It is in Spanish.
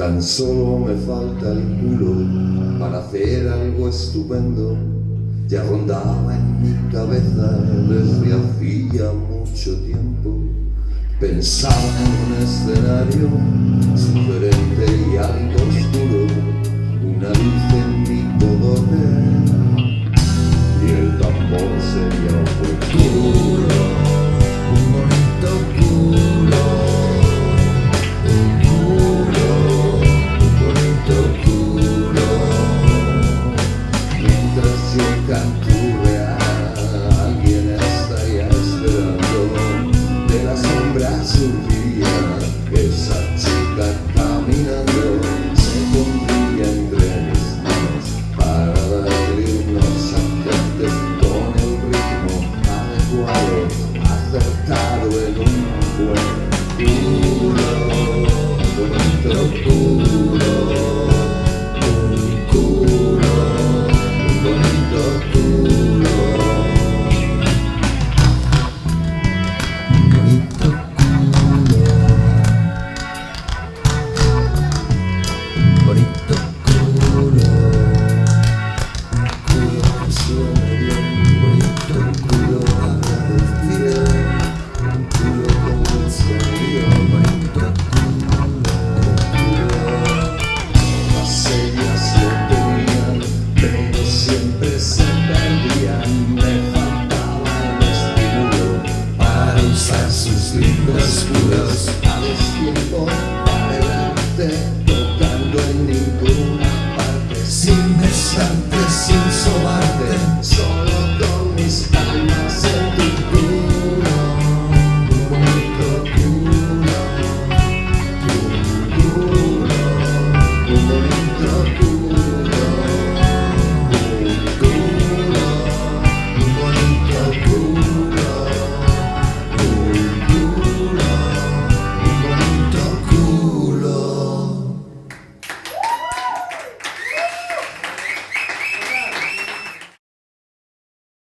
Tan solo me falta el culo para hacer algo estupendo. Ya rondaba en mi cabeza desde hacía mucho tiempo. Pensaba en un escenario sugerente y algo Si el canturre a alguien está esperando, de la sombra surgía, esa chica caminando. Se cundía entre mis manos para adquirirnos a gente con el ritmo adecuado, acertado en un buen... sus lindas curas, a destiempo para.